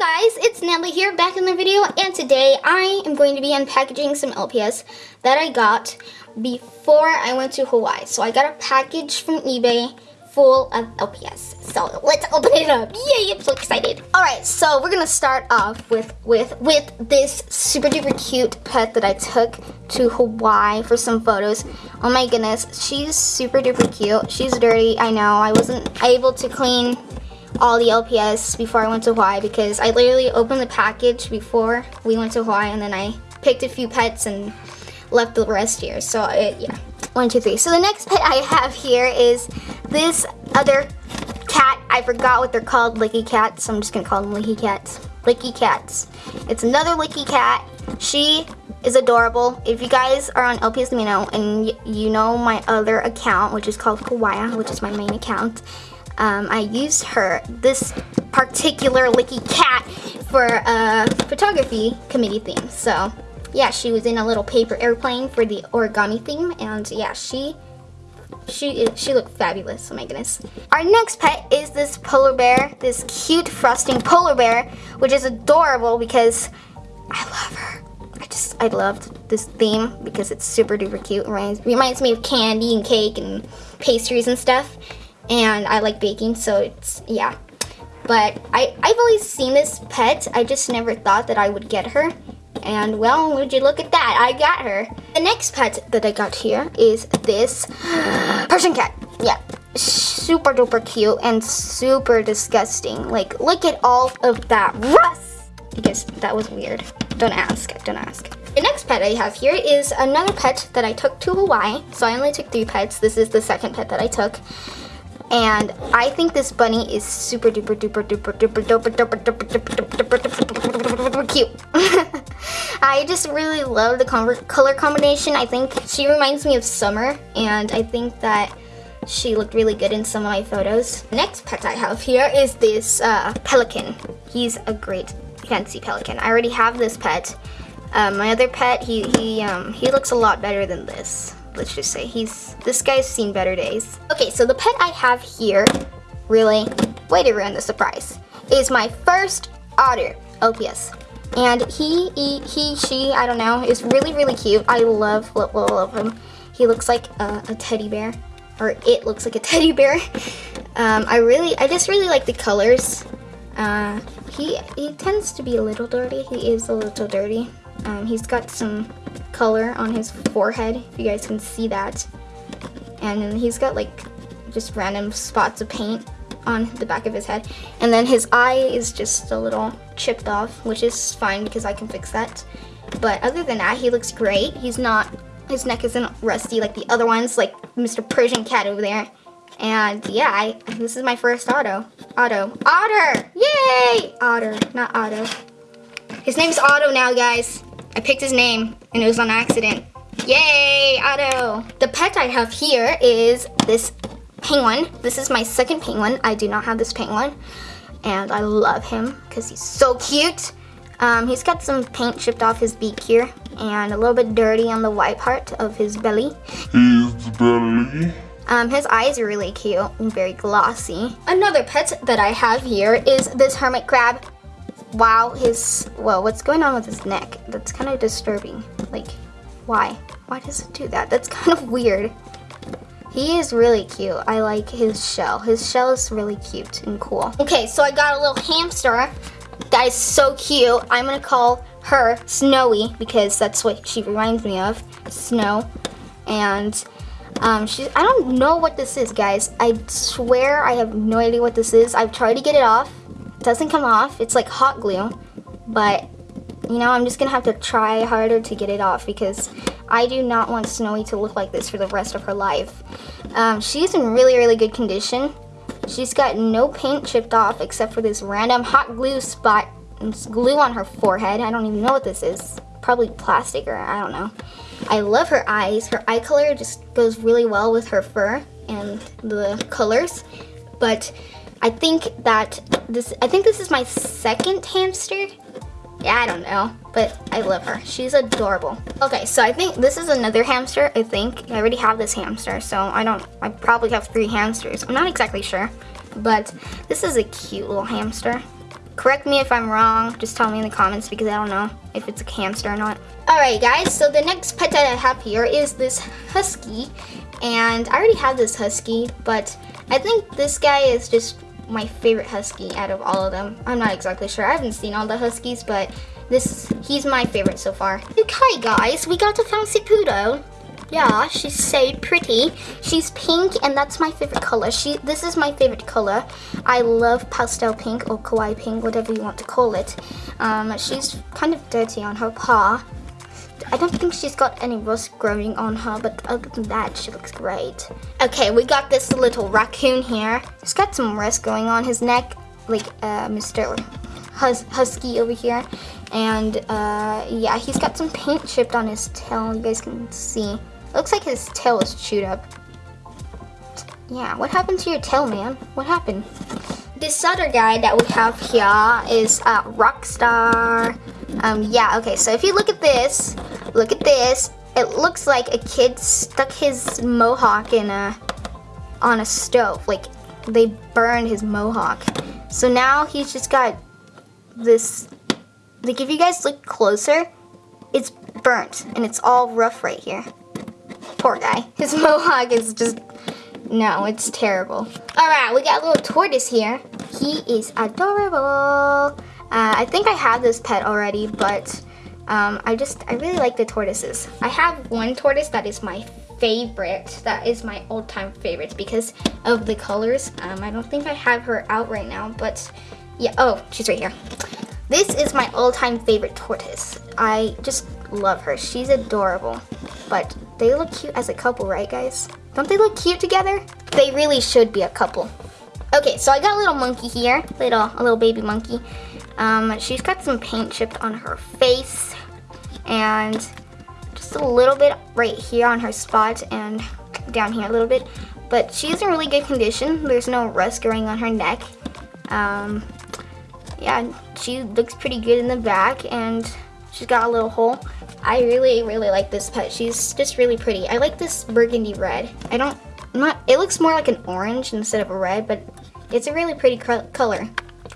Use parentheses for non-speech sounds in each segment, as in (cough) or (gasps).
Hi guys, it's Natalie here back in the video and today I am going to be unpackaging some LPS that I got before I went to Hawaii. So I got a package from eBay full of LPS. So let's open it up. Yay, I'm so excited. Alright, so we're gonna start off with with with this super duper cute pet that I took to Hawaii for some photos. Oh my goodness, she's super duper cute. She's dirty, I know. I wasn't able to clean all the LPS before I went to Hawaii because I literally opened the package before we went to Hawaii and then I picked a few pets and left the rest here. So it, yeah, one, two, three. So the next pet I have here is this other cat. I forgot what they're called, licky cats. So I'm just gonna call them licky cats. Licky cats. It's another licky cat. She is adorable. If you guys are on LPS Amino and you know my other account, which is called Kawaii, which is my main account, um, I used her, this particular licky cat, for a photography committee theme. So yeah, she was in a little paper airplane for the origami theme, and yeah, she she she looked fabulous. Oh my goodness. Our next pet is this polar bear, this cute frosting polar bear, which is adorable because I love her. I just I loved this theme because it's super duper cute. Reminds, reminds me of candy and cake and pastries and stuff and I like baking, so it's, yeah. But I, I've always seen this pet, I just never thought that I would get her. And well, would you look at that, I got her. The next pet that I got here is this (gasps) Persian cat. Yeah, super duper cute and super disgusting. Like, look at all of that rust. Because that was weird. Don't ask, don't ask. The next pet I have here is another pet that I took to Hawaii. So I only took three pets. This is the second pet that I took. And I think this bunny is super duper duper duper duper duper duper duper duper duper duper cute. I just really love the color combination. I think she reminds me of Summer and I think that she looked really good in some of my photos. Next pet I have here is this uh, pelican. He's a great fancy pelican. I already have this pet. Um, my other pet, he, he, um, he looks a lot better than this let's just say. He's, this guy's seen better days. Okay, so the pet I have here, really, way to ruin the surprise, is my first otter, LPS. And he, he, he, she, I don't know, is really, really cute. I love, love, love, love him. He looks like a, a teddy bear, or it looks like a (laughs) teddy bear. Um, I really, I just really like the colors. Uh, he, he tends to be a little dirty. He is a little dirty. Um, he's got some color on his forehead, if you guys can see that. And then he's got like just random spots of paint on the back of his head. And then his eye is just a little chipped off, which is fine because I can fix that. But other than that, he looks great. He's not, his neck isn't rusty like the other ones, like Mr. Persian Cat over there. And yeah, I, this is my first auto. Otto. Otter! Yay! Otter, not Otto. His name's Otto now, guys. I picked his name and it was on accident. Yay, Otto. The pet I have here is this penguin. This is my second penguin. I do not have this penguin. And I love him because he's so cute. Um, he's got some paint chipped off his beak here and a little bit dirty on the white part of his belly. His belly. Um, his eyes are really cute and very glossy. Another pet that I have here is this hermit crab wow, his, well, what's going on with his neck? That's kind of disturbing. Like, why? Why does it do that? That's (laughs) kind of weird. He is really cute. I like his shell. His shell is really cute and cool. Okay, so I got a little hamster that is so cute. I'm gonna call her Snowy because that's what she reminds me of, Snow. And um, she, I don't know what this is, guys. I swear I have no idea what this is. I've tried to get it off doesn't come off. It's like hot glue, but you know, I'm just gonna have to try harder to get it off because I do not want Snowy to look like this for the rest of her life. Um, she's in really, really good condition. She's got no paint chipped off except for this random hot glue spot. Glue on her forehead. I don't even know what this is. Probably plastic or I don't know. I love her eyes. Her eye color just goes really well with her fur and the colors. But I think that this, I think this is my second hamster. Yeah, I don't know, but I love her. She's adorable. Okay, so I think this is another hamster, I think. I already have this hamster, so I don't, I probably have three hamsters. I'm not exactly sure, but this is a cute little hamster. Correct me if I'm wrong. Just tell me in the comments because I don't know if it's a hamster or not. Alright guys, so the next pet that I have here is this husky. And I already have this husky, but I think this guy is just my favorite husky out of all of them. I'm not exactly sure. I haven't seen all the huskies, but this he's my favorite so far. Okay guys, we got a fancy poodle. Yeah, she's so pretty. She's pink and that's my favorite color. She this is my favorite color. I love pastel pink or kawaii pink, whatever you want to call it. Um, she's kind of dirty on her paw. I don't think she's got any rust growing on her, but other than that, she looks great. Okay, we got this little raccoon here. He's got some rust going on his neck, like uh, Mr. Hus Husky over here. And uh, yeah, he's got some paint chipped on his tail, you guys can see. Looks like his tail is chewed up. Yeah, what happened to your tail, man? What happened? This other guy that we have here is uh, Rockstar. Um, yeah, okay, so if you look at this, look at this, it looks like a kid stuck his mohawk in a, on a stove. Like, they burned his mohawk. So now he's just got this, like if you guys look closer, it's burnt and it's all rough right here. Poor guy. (laughs) His mohawk is just, no, it's terrible. All right, we got a little tortoise here. He is adorable. Uh, I think I have this pet already, but um, I just, I really like the tortoises. I have one tortoise that is my favorite. That is my all-time favorite because of the colors. Um, I don't think I have her out right now, but yeah, oh, she's right here. This is my all-time favorite tortoise. I just love her. She's adorable. But they look cute as a couple, right guys? Don't they look cute together? They really should be a couple. Okay, so I got a little monkey here, little a little baby monkey. Um, she's got some paint chipped on her face and just a little bit right here on her spot and down here a little bit. But she's in really good condition. There's no rust growing on her neck. Um, yeah, she looks pretty good in the back and she's got a little hole. I really, really like this pet. She's just really pretty. I like this burgundy red. I don't, not, it looks more like an orange instead of a red, but it's a really pretty color.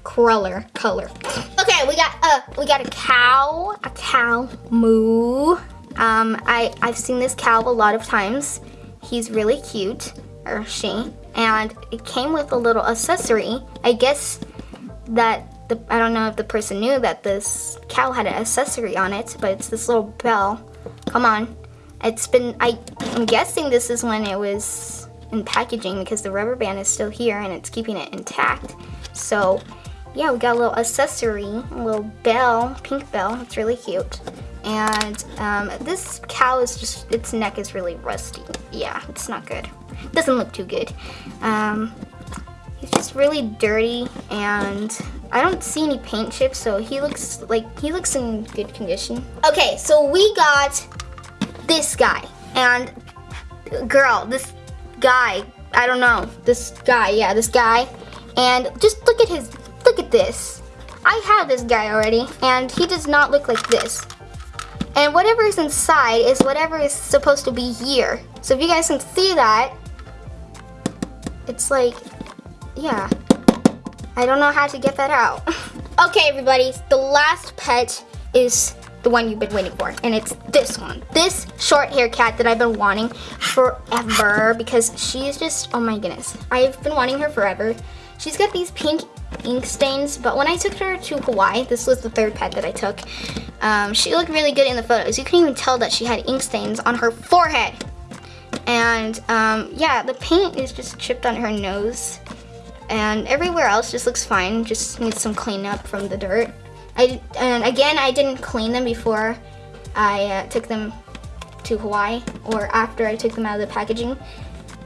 Cruller color. Okay, we got uh we got a cow, a cow moo. Um, I I've seen this cow a lot of times. He's really cute, or she, and it came with a little accessory. I guess that the I don't know if the person knew that this cow had an accessory on it, but it's this little bell. Come on, it's been I I'm guessing this is when it was in packaging because the rubber band is still here and it's keeping it intact. So yeah, we got a little accessory, a little bell, pink bell. It's really cute. And um, this cow is just, its neck is really rusty. Yeah, it's not good. It doesn't look too good. Um, he's just really dirty and I don't see any paint chips, so he looks like, he looks in good condition. Okay, so we got this guy. And girl, this guy, I don't know, this guy, yeah, this guy. And just look at his this. I have this guy already, and he does not look like this. And whatever is inside is whatever is supposed to be here. So if you guys can see that, it's like, yeah. I don't know how to get that out. (laughs) okay, everybody, the last pet is the one you've been waiting for, and it's this one. This short hair cat that I've been wanting forever because she's just, oh my goodness. I've been wanting her forever. She's got these pink ink stains, but when I took her to Hawaii, this was the third pet that I took, um, she looked really good in the photos. You can even tell that she had ink stains on her forehead. And um, yeah, the paint is just chipped on her nose. And everywhere else just looks fine, just needs some cleanup from the dirt. I, and again, I didn't clean them before I uh, took them to Hawaii or after I took them out of the packaging.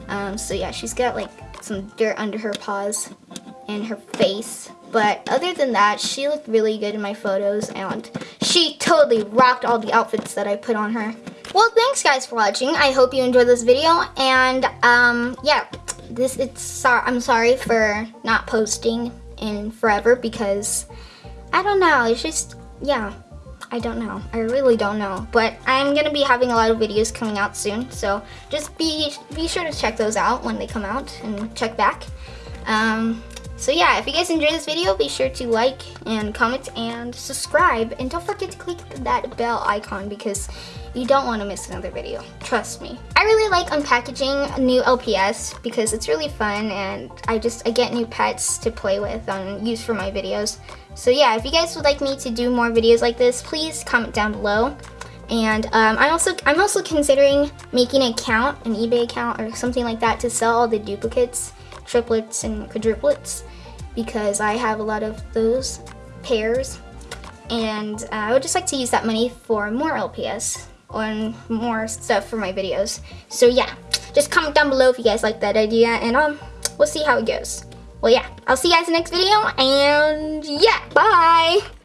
Um, so yeah, she's got like some dirt under her paws and her face. But other than that, she looked really good in my photos and she totally rocked all the outfits that I put on her. Well, thanks guys for watching. I hope you enjoyed this video and um, yeah, this it's sorry I'm sorry for not posting in forever because I don't know, it's just yeah. I don't know. I really don't know. But I'm to be having a lot of videos coming out soon. So just be be sure to check those out when they come out and check back. Um, So yeah, if you guys enjoyed this video, be sure to like and comment and subscribe. And don't forget to click that bell icon because you don't want to miss another video. Trust me. I really like unpackaging new LPS because it's really fun and I just I get new pets to play with and use for my videos. So yeah, if you guys would like me to do more videos like this, please comment down below. And um, I also I'm also considering making an account, an eBay account or something like that to sell all the duplicates triplets and quadruplets because I have a lot of those pairs and uh, I would just like to use that money for more LPS and more stuff for my videos. So yeah, just comment down below if you guys like that idea and um, we'll see how it goes. Well yeah, I'll see you guys in the next video and yeah, bye!